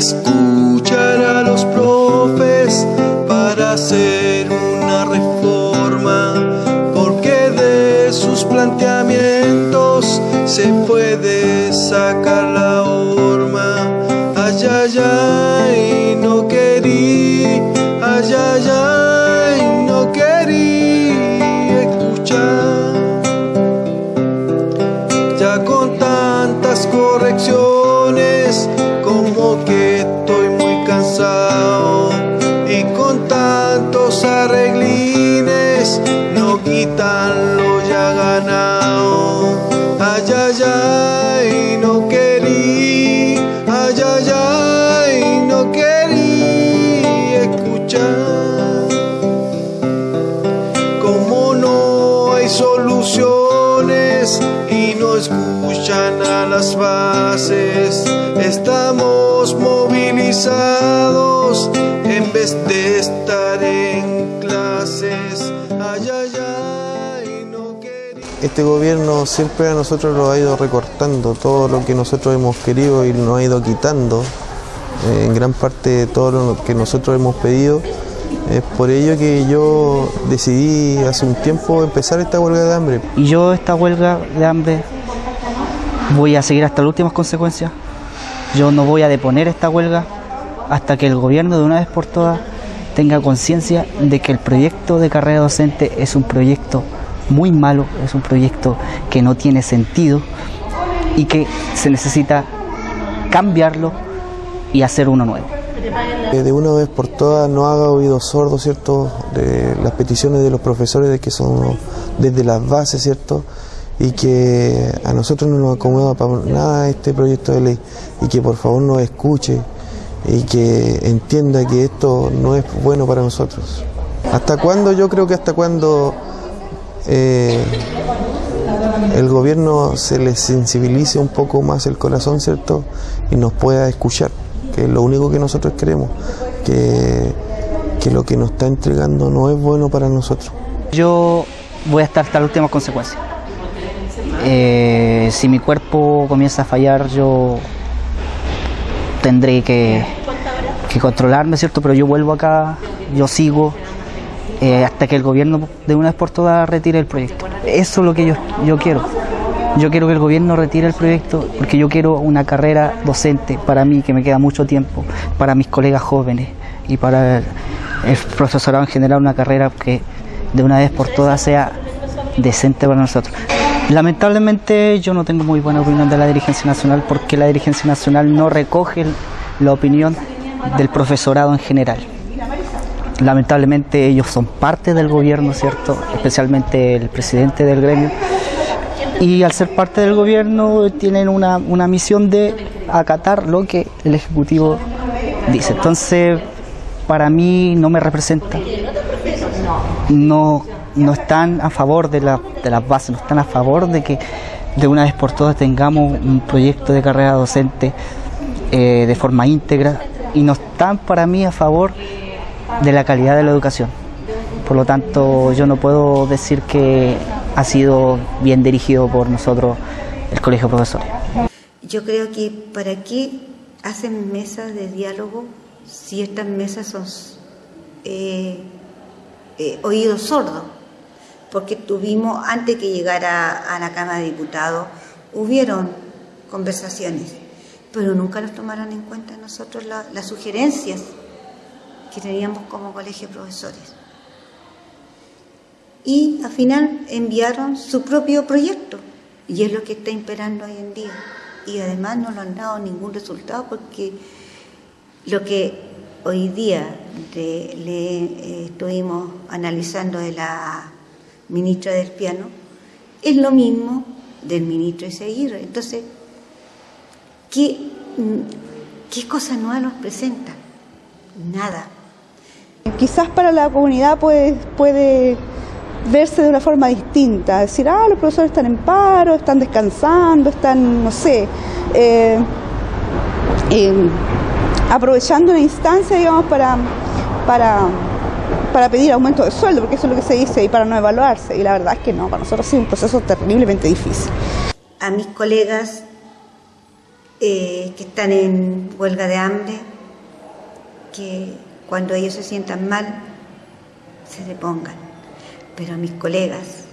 escuchar a los profes para hacer una reforma, porque de sus planteamientos se puede sacar la horma. Ay, ay, ay, no querí, ay, ay, no querí escuchar. Ya con tantas correcciones, como que a las bases, estamos movilizados en vez de estar en clases. Ay, ay, ay, no quería. Este gobierno siempre a nosotros lo ha ido recortando, todo lo que nosotros hemos querido y nos ha ido quitando, eh, en gran parte todo lo que nosotros hemos pedido. Es por ello que yo decidí hace un tiempo empezar esta huelga de hambre. Y yo esta huelga de hambre voy a seguir hasta las últimas consecuencias. Yo no voy a deponer esta huelga hasta que el gobierno de una vez por todas tenga conciencia de que el proyecto de carrera docente es un proyecto muy malo, es un proyecto que no tiene sentido y que se necesita cambiarlo y hacer uno nuevo. De una vez por todas no haga oídos sordos, ¿cierto?, de las peticiones de los profesores de que son desde las bases, ¿cierto?, y que a nosotros no nos acomoda para nada este proyecto de ley y que por favor nos escuche y que entienda que esto no es bueno para nosotros. ¿Hasta cuándo? Yo creo que hasta cuando eh, el gobierno se les sensibilice un poco más el corazón, ¿cierto? Y nos pueda escuchar, que es lo único que nosotros queremos, que, que lo que nos está entregando no es bueno para nosotros. Yo voy a estar hasta las últimas consecuencias. Eh, si mi cuerpo comienza a fallar, yo tendré que, controlarme, ¿cierto? Pero yo vuelvo acá, yo sigo eh, hasta que el gobierno de una vez por todas retire el proyecto. Eso es lo que yo, quiero. Yo quiero que el gobierno retire el proyecto porque yo quiero una carrera docente para mí, que me queda mucho tiempo, para mis colegas jóvenes y para el profesorado en general, una carrera que de una vez por todas sea decente para nosotros. Lamentablemente yo no tengo muy buena opinión de la dirigencia nacional porque la dirigencia nacional no recoge la opinión del profesorado en general. Lamentablemente ellos son parte del gobierno, ¿cierto? Especialmente el presidente del gremio. Y al ser parte del gobierno tienen una, una misión de acatar lo que el Ejecutivo dice. Entonces, para mí no me representa. No, no están a favor de, la, de las bases, no están a favor de que de una vez por todas tengamos un proyecto de carrera docente eh, de forma íntegra y no están para mí a favor de la calidad de la educación. Por lo tanto, yo no puedo decir que ha sido bien dirigido por nosotros el Colegio de Profesores. Yo creo que para qué hacen mesas de diálogo si estas mesas son eh, eh, oídos sordos, porque tuvimos, antes que llegara a la Cámara de Diputados, hubieron conversaciones, pero nunca nos tomaron en cuenta nosotros la, las sugerencias que teníamos como colegio de profesores. Y al final enviaron su propio proyecto, y es lo que está imperando hoy en día. Y además no lo han dado ningún resultado porque lo que hoy día le eh, estuvimos analizando de la ministra del piano es lo mismo del ministro Isaguirre. Entonces, ¿qué, qué cosa nueva nos presenta? Nada. Quizás para la comunidad puede, puede verse de una forma distinta, decir, ah, los profesores están en paro, están descansando, están, no sé, eh, aprovechando una instancia, digamos, para, para, para pedir aumento de sueldo, porque eso es lo que se dice, y para no evaluarse. Y la verdad es que no, para nosotros ha sido un proceso terriblemente difícil. A mis colegas eh, que están en huelga de hambre, que cuando ellos se sientan mal, se depongan. Pero a mis colegas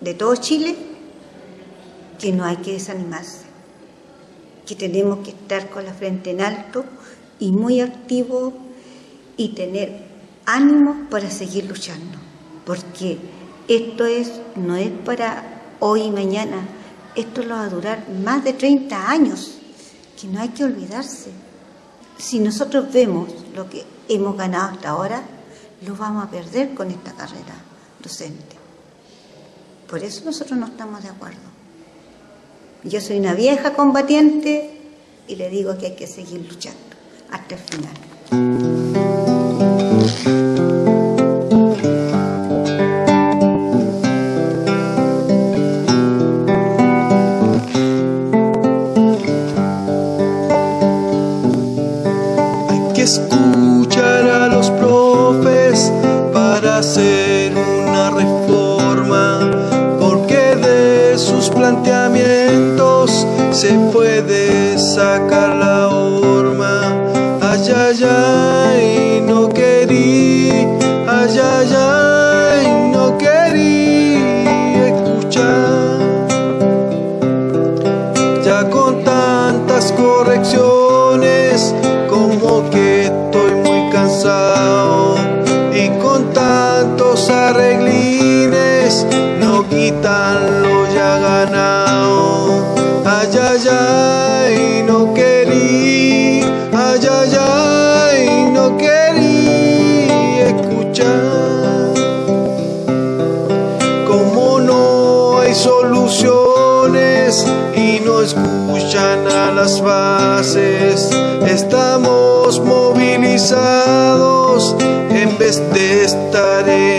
de todo Chile, que no hay que desanimarse, que tenemos que estar con la frente en alto y muy activos y tener ánimo para seguir luchando, porque esto es, no es para hoy y mañana, esto lo va a durar más de 30 años, que no hay que olvidarse. Si nosotros vemos lo que hemos ganado hasta ahora, lo vamos a perder con esta carrera docente. Por eso nosotros no estamos de acuerdo. Yo soy una vieja combatiente y le digo que hay que seguir luchando hasta el final. Arreglines, no quitan lo ya ganado. Ay, ay, ay, no querí, ay, ay, ay, no querí escuchar como no hay soluciones y no escuchan a las bases, estamos movilizados en vez de estar en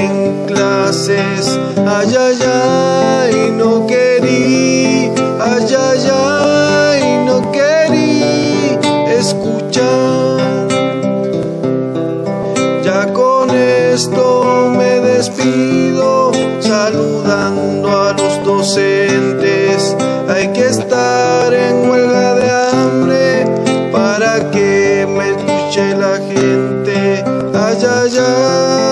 naces, ay, ay, ay, no querí, ay, ay, ay, no querí escuchar. Ya con esto me despido, saludando a los docentes, hay que estar en huelga de hambre para que me escuche la gente, ay, ay, ay.